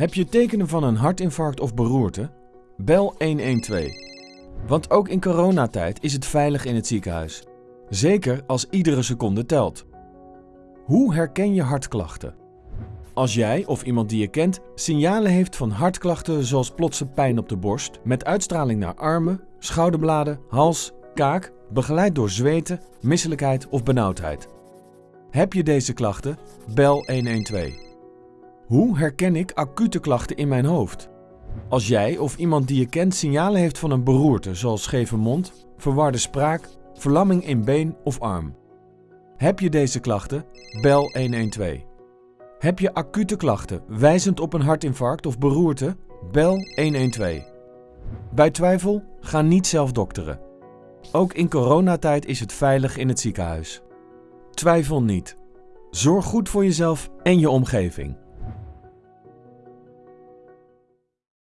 Heb je tekenen van een hartinfarct of beroerte? Bel 112. Want ook in coronatijd is het veilig in het ziekenhuis. Zeker als iedere seconde telt. Hoe herken je hartklachten? Als jij of iemand die je kent signalen heeft van hartklachten zoals plotse pijn op de borst met uitstraling naar armen, schouderbladen, hals, kaak, begeleid door zweten, misselijkheid of benauwdheid. Heb je deze klachten? Bel 112. Hoe herken ik acute klachten in mijn hoofd? Als jij of iemand die je kent signalen heeft van een beroerte zoals scheve mond, verwarde spraak, verlamming in been of arm. Heb je deze klachten? Bel 112. Heb je acute klachten wijzend op een hartinfarct of beroerte? Bel 112. Bij twijfel, ga niet zelf dokteren. Ook in coronatijd is het veilig in het ziekenhuis. Twijfel niet. Zorg goed voor jezelf en je omgeving.